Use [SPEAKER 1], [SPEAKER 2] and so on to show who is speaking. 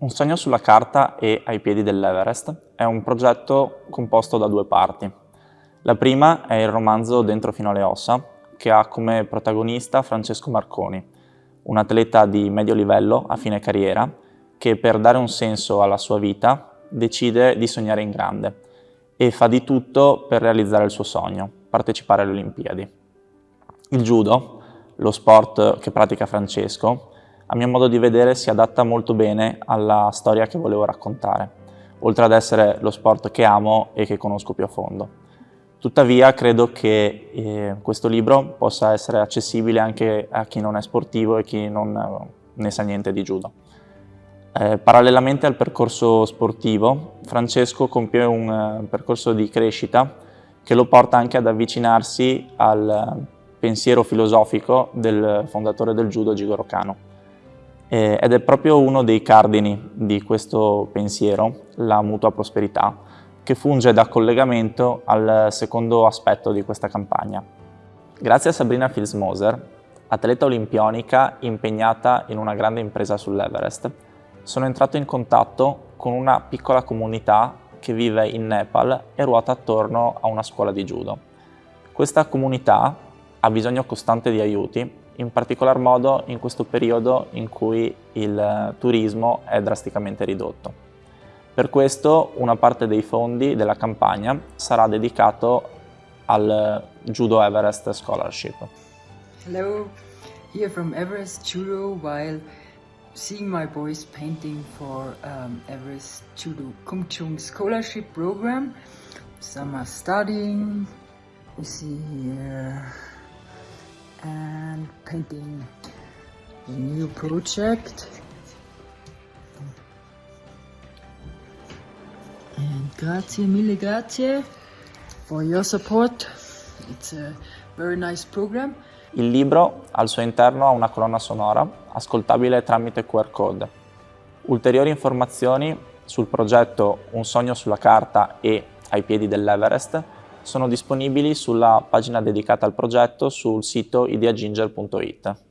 [SPEAKER 1] Un sogno sulla carta e ai piedi dell'Everest è un progetto composto da due parti. La prima è il romanzo Dentro fino alle ossa, che ha come protagonista Francesco Marconi, un atleta di medio livello a fine carriera che per dare un senso alla sua vita decide di sognare in grande e fa di tutto per realizzare il suo sogno, partecipare alle Olimpiadi. Il judo, lo sport che pratica Francesco, a mio modo di vedere si adatta molto bene alla storia che volevo raccontare, oltre ad essere lo sport che amo e che conosco più a fondo. Tuttavia credo che eh, questo libro possa essere accessibile anche a chi non è sportivo e chi non eh, ne sa niente di judo. Eh, parallelamente al percorso sportivo, Francesco compie un uh, percorso di crescita che lo porta anche ad avvicinarsi al pensiero filosofico del fondatore del judo Jigoro Kano. Eh, ed è proprio uno dei cardini di questo pensiero, la mutua prosperità, che funge da collegamento al secondo aspetto di questa campagna. Grazie a Sabrina Filsmoser, atleta olimpionica impegnata in una grande impresa sull'Everest, sono entrato in contatto con una piccola comunità che vive in Nepal e ruota attorno a una scuola di judo. Questa comunità ha bisogno costante di aiuti in particolar modo in questo periodo in cui il turismo è drasticamente ridotto. Per questo una parte dei fondi della campagna sarà dedicato al Judo Everest Scholarship.
[SPEAKER 2] Hello, here from Everest Judo while seeing my boys painting for um, Everest Judo Kumchung Scholarship Program. Some are studying, we see here and painting a new project. And grazie mille grazie for your support. It's a very nice program.
[SPEAKER 1] Il libro al suo interno ha una colonna sonora ascoltabile tramite QR code. Ulteriori informazioni sul progetto Un sogno sulla carta e ai piedi dell'Everest sono disponibili sulla pagina dedicata al progetto sul sito ideaginger.it.